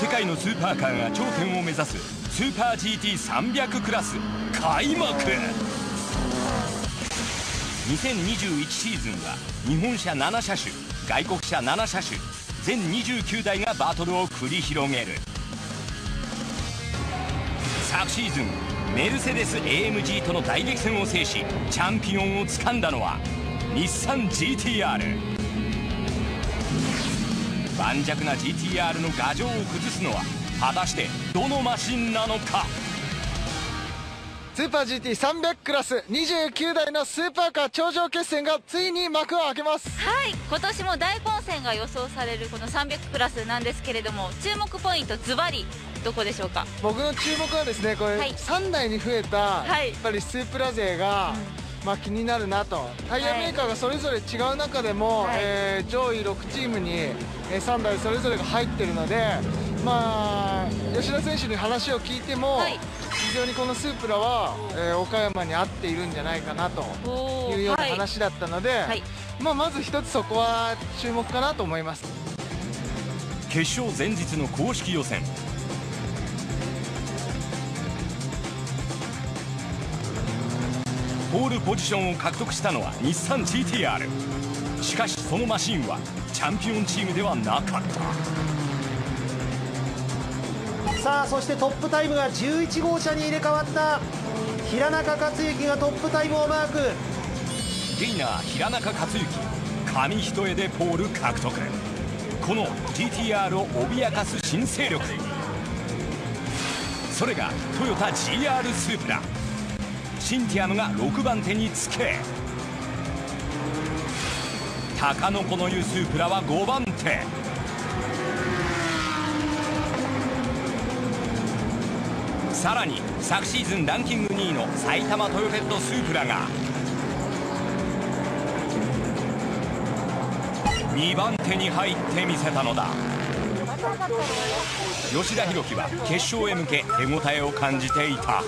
世界のスーパーカーが頂点を目指すスーパー GT300 クラス開幕。2021シーズンは日本車7車種外国車7車種全29台がバトルを繰り広げる。昨シーズンメルセデス AMG との大激戦を制しチャンピオンをつかんだのは日産 GTR 盤石な GTR の牙城を崩すのは果たしてどのマシンなのか？スーパー GT300 クラス29台のスーパーカー頂上決戦がついに幕を開けます。はい今年も大混戦が予想されるこの300クラスなんですけれども注目ポイントズバリどこでしょうか？僕の注目はですねこれ、はい、3台に増えた、やっぱりスープラ勢が、うん、まあ、気になるなと。タイヤメーカーがそれぞれ違う中でも、はい、えー、上位6チームに3台それぞれが入ってるのでまあ吉田選手に話を聞いても、はい、非常にこのスープラは、えー、岡山に合っているんじゃないかなというような話だったので、はい、まあ、まず一つそこは注目かなと思います。決勝前日の公式予選。ポールポジションを獲得したのは日産 GTR しかしそのマシンはチャンピオンチームではなかった。さあそしてトップタイムが11号車に入れ替わった平中克之がトップタイムをマーク。ゲイナー平中克之紙一重でポール獲得。この GTR を脅かす新勢力。それがトヨタ GR スープラ。シンティアムが6番手につけ高野の湯スープラは5番手。さらに昨シーズンランキング2位の埼玉トヨペットスープラが2番手に入ってみせたのだ。吉田弘樹は決勝へ向け手応えを感じていた。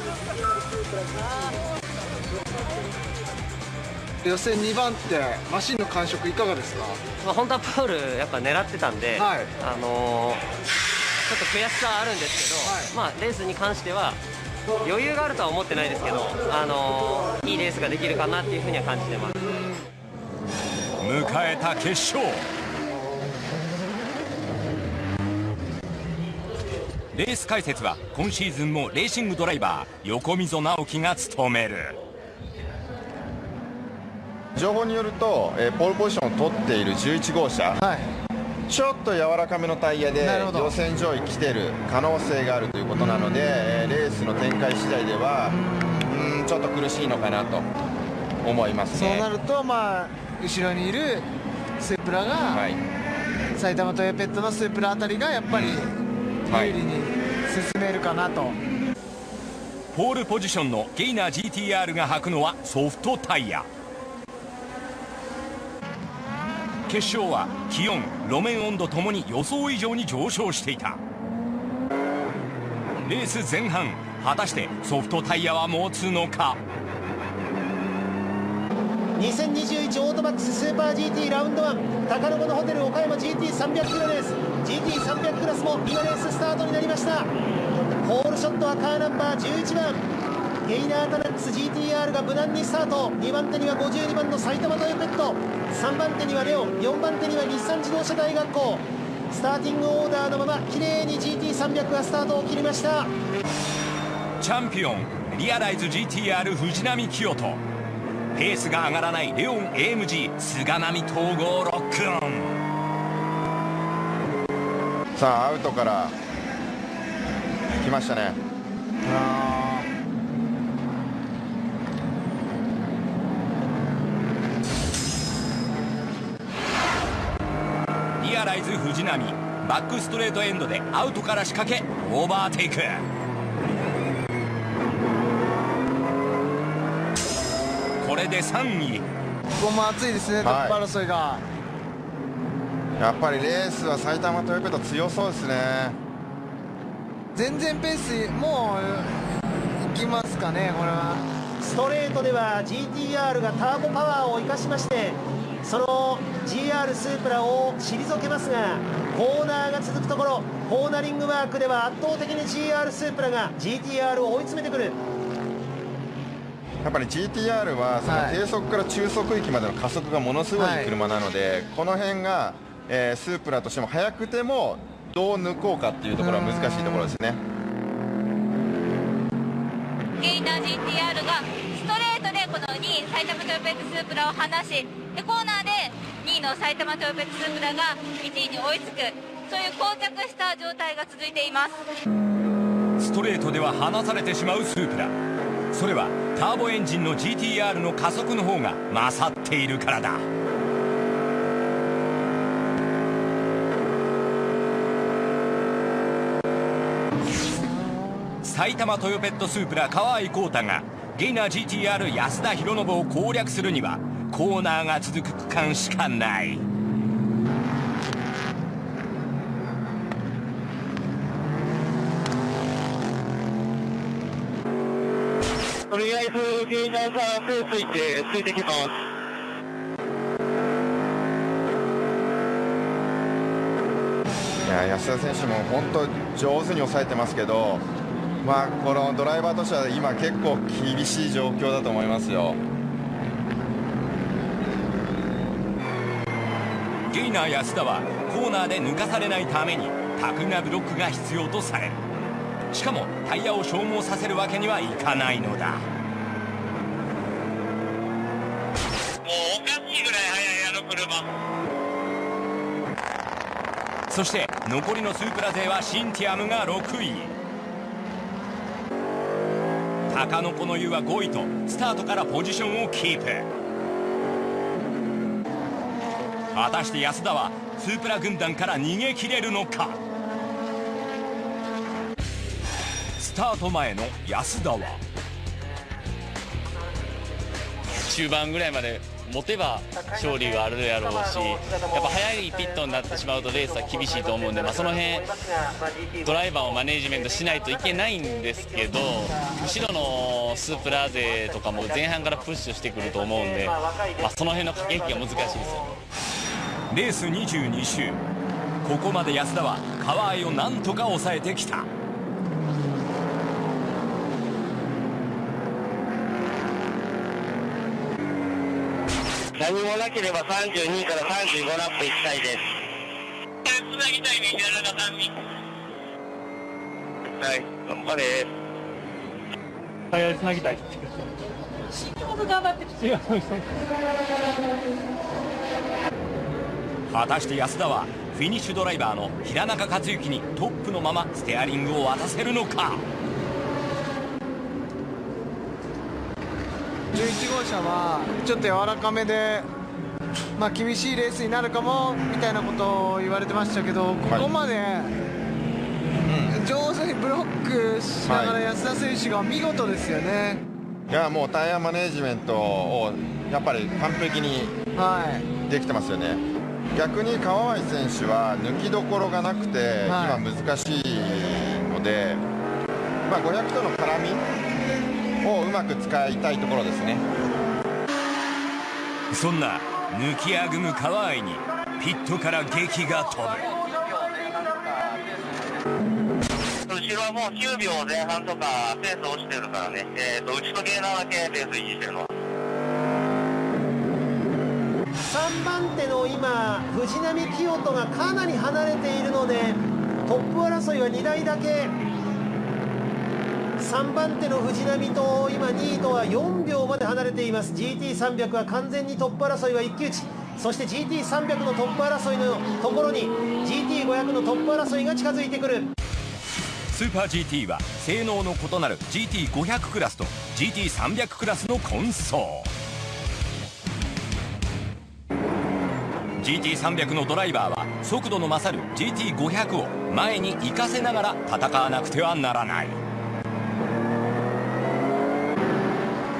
予選2番手マシンの感触いかがですか、まあ、本当はポールやっぱ狙ってたんで、はい、あのー、ちょっと悔しさはあるんですけど、はい、まあ、レースに関しては余裕があるとは思ってないですけど、あのー、いいレースができるかなっていうふうには感じてます。迎えた決勝。レース解説は今シーズンもレーシングドライバー横溝直樹が務める情報によると、えー、ポールポジションを取っている11号車、はい、ちょっと柔らかめのタイヤで予選上位来てる可能性があるということなので、えー、レースの展開次第ではうんちょっと苦しいのかなと思いますね。そうなると、まあ、後ろにいるスープラが、はい、埼玉トヨペットのスープラあたりがやっぱり有利に進めるかなと。はいポールポジションのゲイナー GTR が履くのはソフトタイヤ決勝は気温路面温度ともに予想以上に上昇していた。レース前半果たしてソフトタイヤは持つのか？2021オートバックススーパー GT ラウンド1高野のホテル岡山 GT300 キロレース GT300 クラスも今レーススタートになりました。ホールショットはカーナンバー11番。ゲイナータナックス GTR が無難にスタート。2番手には52番の埼玉トヨペット。3番手にはレオ4番手には日産自動車大学校。スターティングオーダーのまま綺麗に GT300 がスタートを切りました。チャンピオンリアライズ GTR 藤波清人ペースが上がらないレオン AMG 菅波統合ロックオン。さあアウトから来ましたねアライズ藤波。バックストレートエンドでアウトから仕掛けオーバーテイク。これで3位。ここも熱いですね、トップ争いが。やっぱりレースは埼玉トヨペット強そうですね。全然ペースもういきますかねこれは。ストレートでは GTR がターボパワーを生かしましてその GR スープラを退けますがコーナーが続くところコーナリングワークでは圧倒的に GR スープラが GTR を追い詰めてくる。やっぱり GTR はその低速から中速域までの加速がものすごい車なので、はい、この辺が、えー、スープラとしても速くてもどう抜こうかっていうところは難しいところですね。ゲイナー GTR がストレートでこの2位埼玉トヨペットスープラを離しでコーナーで2位の埼玉トヨペットスープラが1位に追いつくそういう膠着した状態が続いています。ストレートでは離されてしまうスープラ。それはターボエンジンの GTR の加速の方が勝っているからだ。埼玉トヨペットスープラ川合浩太がゲイナー GTR 安田博信を攻略するにはコーナーが続く区間しかない。とりあえずゲイナーさんペースいってついてきます。いや安田選手も本当上手に抑えてますけどまあ、このドライバーとしては今結構厳しい状況だと思いますよゲイナー安田はコーナーで抜かされないためにタグなブロックが必要とされる。しかもタイヤを消耗させるわけにはいかないのだ。もうおかしいぐらい速いあの車。そして残りのスープラ勢はシンティアムが6位。高野子の湯は5位とスタートからポジションをキープ果たして安田はスープラ軍団から逃げ切れるのか？スタート前の安田は？中盤ぐらいまで持てば勝利があるやろうしやっぱ早いピットになってしまうとレースは厳しいと思うんで、まあ、その辺ドライバーをマネージメントしないといけないんですけど後ろのスープラーゼとかも前半からプッシュしてくると思うんで、まあ、その辺の駆け引きが難しいですよ。ねレース22周。ここまで安田は川合をなんとか抑えてきた。何もなければ32から35ラップ行きたいです。つなぎたいね平中さんに。はい頑張れ。はいつなぎたい。頑張って果たして安田はフィニッシュドライバーの平中克之にトップのままステアリングを渡せるのか？11号車はちょっと柔らかめで、まあ、厳しいレースになるかもみたいなことを言われてましたけどここまで、上手にブロックしながら安田選手が見事ですよね。いやもうタイヤマネジメントをやっぱり完璧にできてますよね、はい、逆に川合選手は抜きどころがなくて、今難しいので、まあ、500との絡みをうまく使いたいところですね。そんな抜きあぐむ川合にピットから激が飛ぶ。後ろはもう9秒前半とかペース落ちてるからね、えーと、うちとゲーナーだけペース維持してるの。は3番手の今藤波清人がかなり離れているのでトップ争いは2台だけ。3番手の藤波と今2位とは4秒まで離れています。GT300 は完全にトップ争いは一騎打ち。そして GT300 のトップ争いのところに GT500 のトップ争いが近づいてくる。スーパー GT は性能の異なる GT500 クラスと GT300 クラスの混走 GT300 のドライバーは速度の勝る GT500 を前に行かせながら戦わなくてはならない。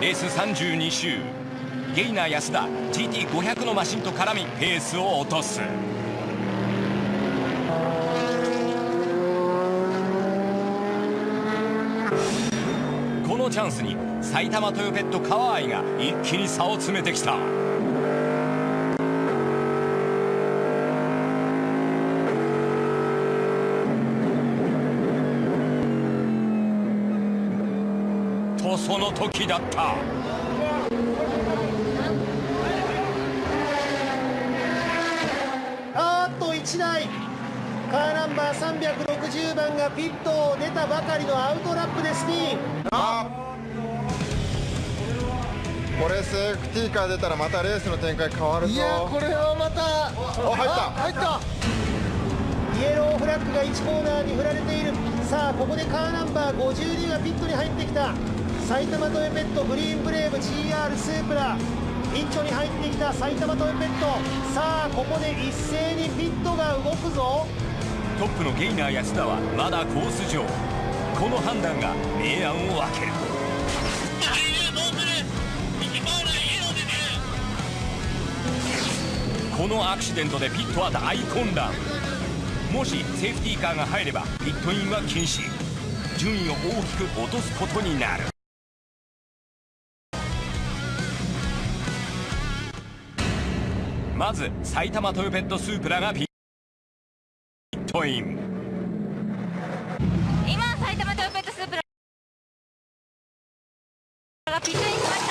レース32周。ゲイナー安田 GT500 のマシンと絡みペースを落とす。このチャンスに埼玉トヨペット川合が一気に差を詰めてきた。とその時だった。あっと1台。カーナンバー360番がピットを出たばかりのアウトラップでスピンこれセーフティーカー出たらまたレースの展開変わるぞ。いやこれはまた。あ入った。入った。イエローフラッグが1コーナーに振られている。さあここでカーナンバー52がピットに入ってきた埼玉トヨペットグリーンブレーブ GR スープラ。ピッチョに入ってきた埼玉トヨペット。さあここで一斉にピットが動くぞ。トップのゲイナー安田はまだコース上。この判断が明暗を分ける。このアクシデントでピットは大混乱。もしセーフティーカーが入ればピットインは禁止。順位を大きく落とすことになる。まず埼玉トヨペットスープラがピットイン。今埼玉トヨペットスープラがピットインしまし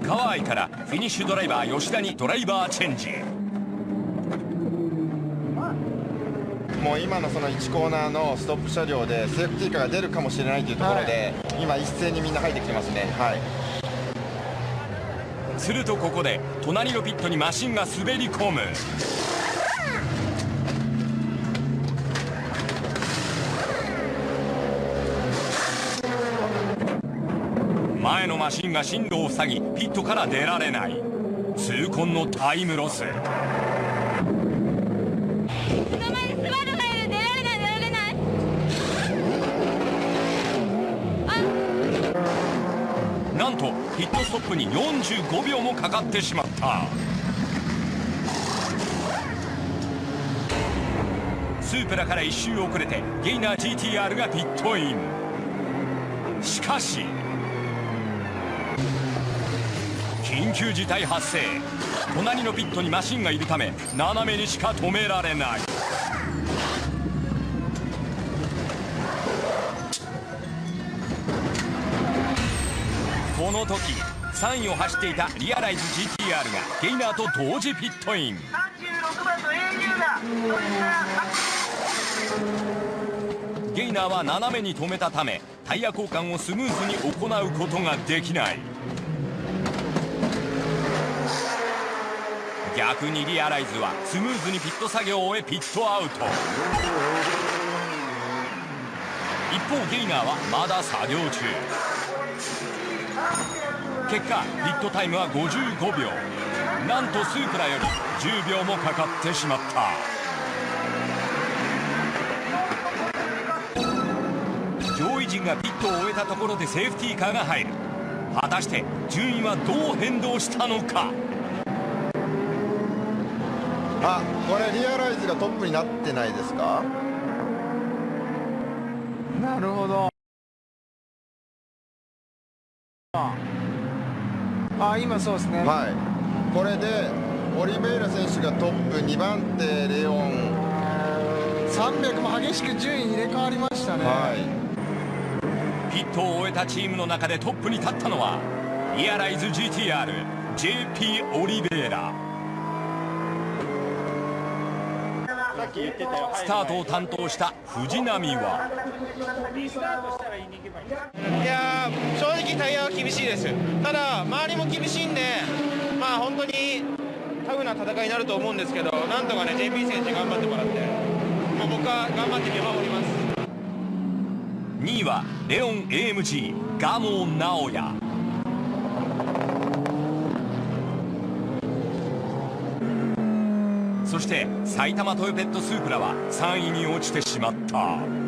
た川合からフィニッシュドライバー吉田にドライバーチェンジ。もう今のその1コーナーのストップ車両でセーフティーカーが出るかもしれないというところで、はい、今一斉にみんな入ってきてますね。はいするとここで隣のピットにマシンが滑り込む。前のマシンが進路を塞ぎピットから出られない。痛恨のタイムロス。なんとピットストップに45秒もかかってしまった。スープラから1周遅れてゲイナー GTR がピットイン。しかし緊急事態発生。隣のピットにマシンがいるため斜めにしか止められない。時3位を走っていたリアライズ GTR がゲイナーと同時ピットイン。ゲイナーは斜めに止めたためタイヤ交換をスムーズに行うことができない。逆にリアライズはスムーズにピット作業を終えピットアウト。一方ゲイナーはまだ作業中結果ピットタイムは55秒。なんとスープラより10秒もかかってしまった。上位陣がピットを終えたところでセーフティーカーが入る。果たして順位はどう変動したのか。あこれリアライズがトップになってないですか？なるほどあ今そうですね。はい。これでオリベイラ選手がトップ2番手レオン。300も激しく順位入れ替わりましたね、はい、ピットを終えたチームの中でトップに立ったのはリアライズ GTRJP オリベイラ。スタートを担当した藤波はいやー正直タイヤは厳しいです。ただ周りも厳しいんでまあ本当にタフな戦いになると思うんですけどなんとかね JP 選手頑張ってもらってまあ、僕は頑張って見守ります。2位はレオン AMG 蒲生直哉そして埼玉トヨペットスープラは3位に落ちてしまった。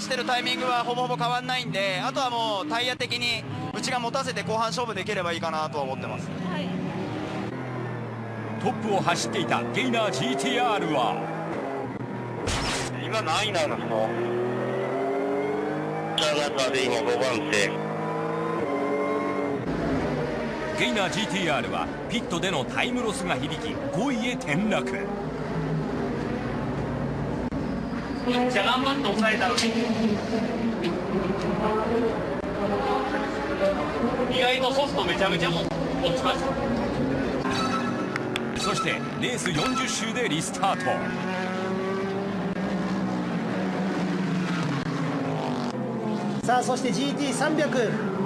してるタイミングはほぼほぼ変わんないんであとはもうタイヤ的に内が持たせて後半勝負できればいいかなとは思ってます、はい、トップを走っていたゲイナー GTR は。今何位なのジャガタで今5番手。ゲイナー GTR はピットでのタイムロスが響き5位へ転落めっちゃ頑張って抑えたのに意外とソフトめちゃめちゃも落ちました。そしてレース40周でリスタート。さあそして GT300GT300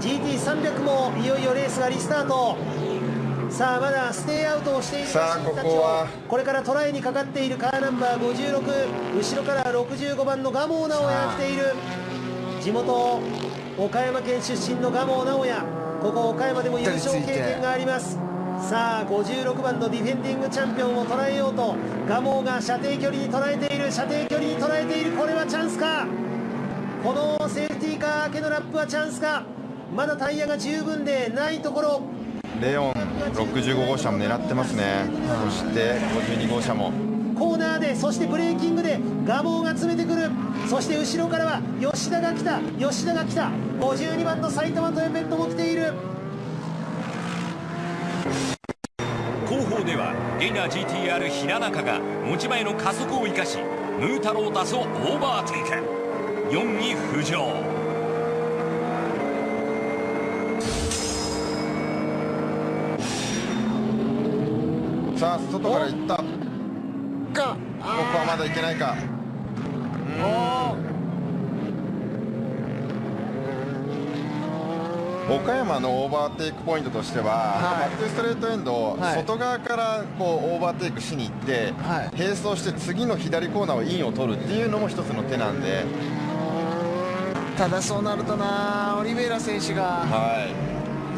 GT300 もいよいよレースがリスタート。さあまだステイアウトをしているさあここは。これからトライにかかっているカーナンバー56後ろから65番の蒲生直哉が来ている。地元岡山県出身の蒲生直哉。ここ岡山でも優勝経験があります。さあ56番のディフェンディングチャンピオンを捉えようと蒲生が射程距離に捉えている。射程距離に捉えている。これはチャンスか。このセーフティーカー明けのラップはチャンスか。まだタイヤが十分でないところレオン65号車も狙ってますね、そして52号車も。コーナーでそしてブレーキングで蒲生が詰めてくる。そして後ろからは吉田が来た。吉田が来た。52番の埼玉トヨペットも来ている。後方ではゲイナー GTR 平中が持ち前の加速を生かしムータロータスをオーバーテイク。4位浮上さあ外から行った。かここはまだいけないか。岡山のオーバーテイクポイントとしては、はい、バックストレートエンド、はい、外側からこうオーバーテイクしに行って、はい、並走して次の左コーナーをインを取るっていうのも一つの手なんで。ただそうなるとなオリベイラ選手が、は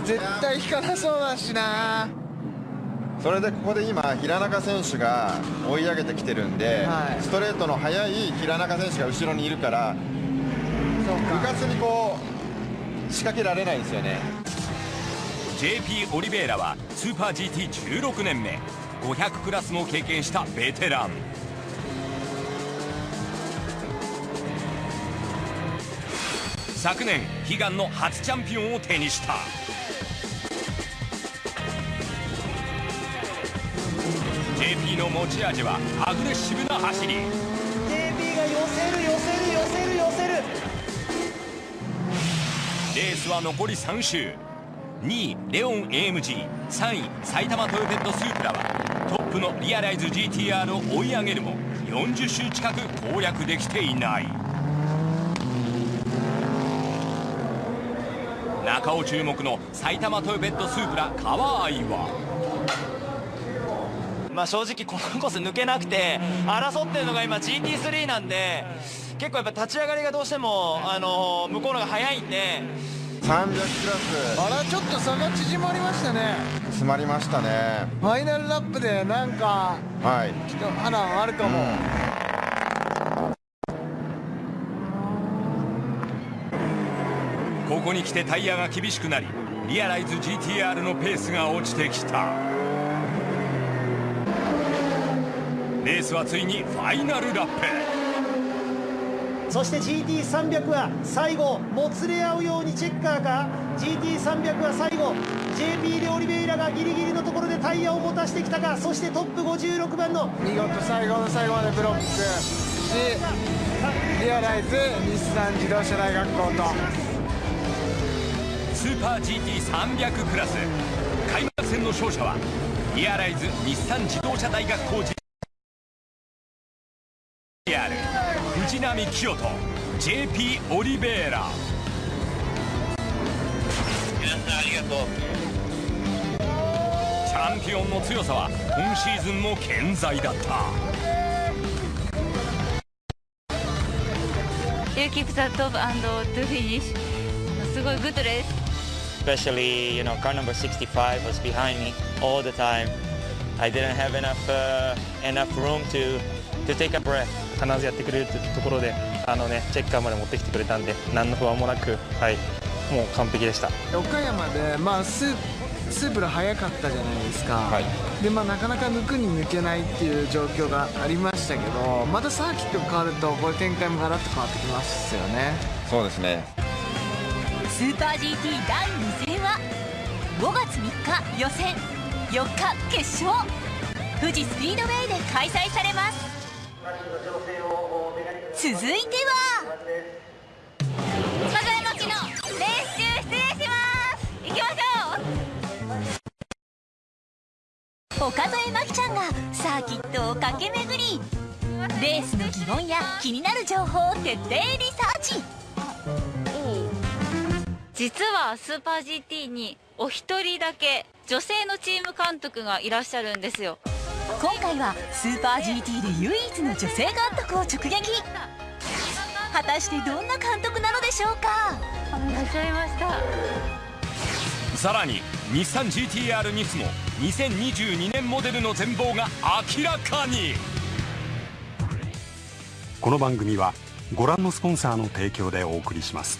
い、絶対引かなそうだしなそれでここで今、平中選手が追い上げてきてるんで、はい、ストレートの速い平中選手が後ろにいるから部活にこう仕掛けられないですよね。JP オリベイラはスーパー GT16 年目500クラスも経験したベテラン。昨年悲願の初チャンピオンを手にしたの持ち味はアグレッシブな走り。JP が寄せる寄せる寄せる寄せる。レースは残り3周。2位レオン AMG3 位埼玉トヨペットスープラはトップのリアライズ GTR を追い上げるも40周近く攻略できていない。中尾注目の埼玉トヨペットスープラ川合はまあ、正直このコース抜けなくて争ってるのが今 GT3 なんで結構やっぱ立ち上がりがどうしても、あの向こうのが速いんで。300クラス。あらちょっと差が縮まりましたね。詰まりましたね。ファイナルラップでなんかはい。きっと花あるかも、うん、ここに来てタイヤが厳しくなりリアライズ GTR のペースが落ちてきたレースはついにファイナルラップ。そして GT300 は最後もつれ合うようにチェッカーか。GT300 は最後 JP でオリベイラがギリギリのところでタイヤを持たしてきたか。そしてトップ56番の。見事最後の最後までブロック。しリアライズ日産自動車大学校と。スーパー GT300 クラス。開幕戦の勝者はリアライズ日産自動車大学校藤波清人 JP オリベーラ皆さんありがとうチャンピオンの強さは今シーズンも健在だった You keep the top and to finish すごいグッドです Especially, you know, car number 65 was behind me all the time. I didn't have enough uh, enough room to to take a breath. 必ずやってくれるというところであの、ね、チェッカーまで持ってきてくれたんで何の不安もなく、はい、もう完璧でした。岡山で、まあ、ススープが速かったじゃないですか、はい、でまあ、なかなか抜くに抜けないっていう状況がありましたけどまたサーキットが変わるとこれ展開もガラッと変わってきますよね。そうですね。スーパー GT 第2戦は5月3日予選4日決勝。富士スピードウェイで開催されます続いては岡添真希のレース中失礼します。行きましょう。岡添真希ちゃんがサーキットを駆け巡りレースの疑問や気になる情報を徹底リサーチ。実はスーパー GT にお一人だけ女性のチーム監督がいらっしゃるんですよ。今回はスーパー GT で唯一の女性監督を直撃。果たしてどんな監督なのでしょうか？いらっしゃいました。さらに日産 GTR ニスモ2022年モデルの全貌が明らかに。この番組はご覧のスポンサーの提供でお送りします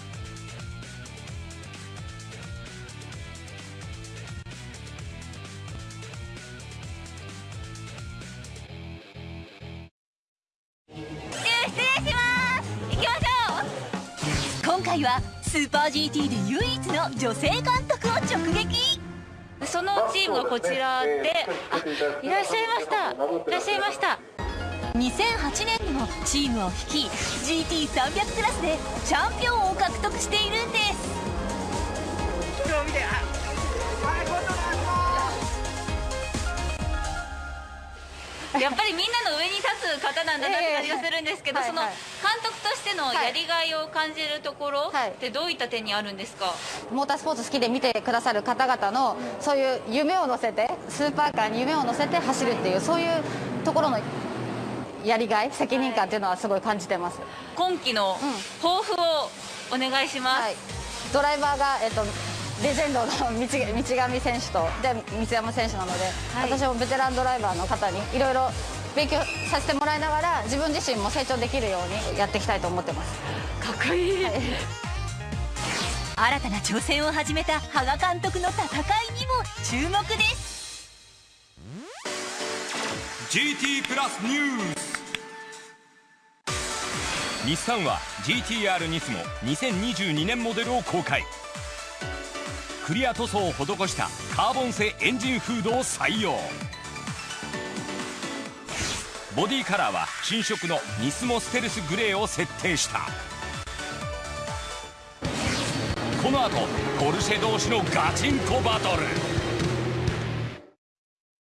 GT で唯一の女性監督を直撃。そのチームがこちらで。あいらっしゃいました。いらっしゃいました。2008年にもチームを率い GT300 クラスでチャンピオンを獲得しているんですやっぱりみんなの上に立つ方なんだなって感じがするんですけど、その監督としてのやりがいを感じるところってどういった点にあるんですか、モータースポーツ好きで見てくださる方々のそういう夢を乗せてスーパーカーに夢を乗せて走るっていうそういうところのやりがい責任感っていうのはすごい感じてます。今季の抱負をお願いします、はい、ドライバーが、えっとレジェンドの道 上選手とで三山選手なので、はい、私もベテランドライバーの方にいろいろ勉強させてもらいながら自分自身も成長できるようにやっていきたいと思ってます。かっこいい、はい、新たな挑戦を始めた羽賀監督の戦いにも注目です。GT プラスニュース。日産は GTR ニスモ2022年モデルを公開クリア塗装を施したカーボン製エンジンフードを採用。ボディカラーは新色のニスモステルスグレーを設定した。この後ポルシェ同士のガチンコバトル。